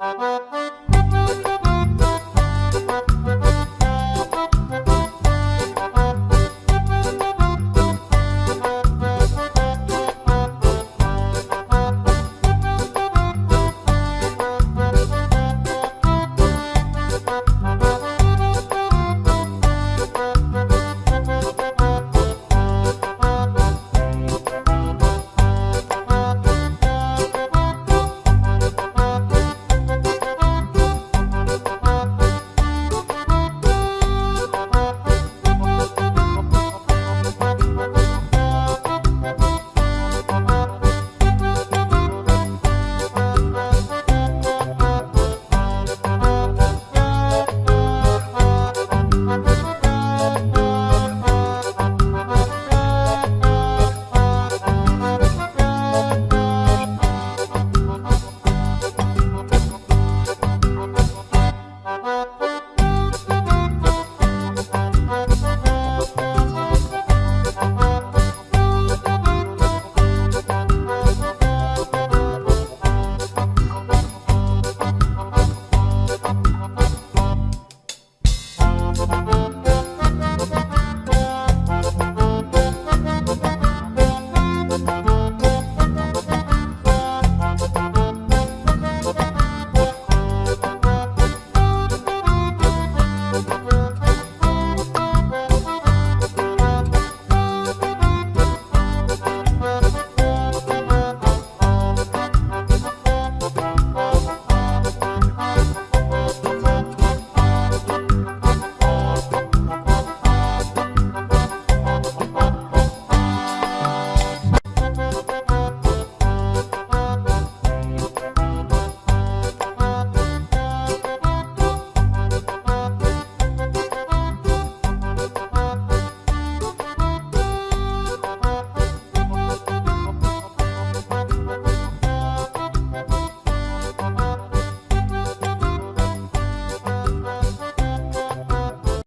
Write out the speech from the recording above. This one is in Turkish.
Müzik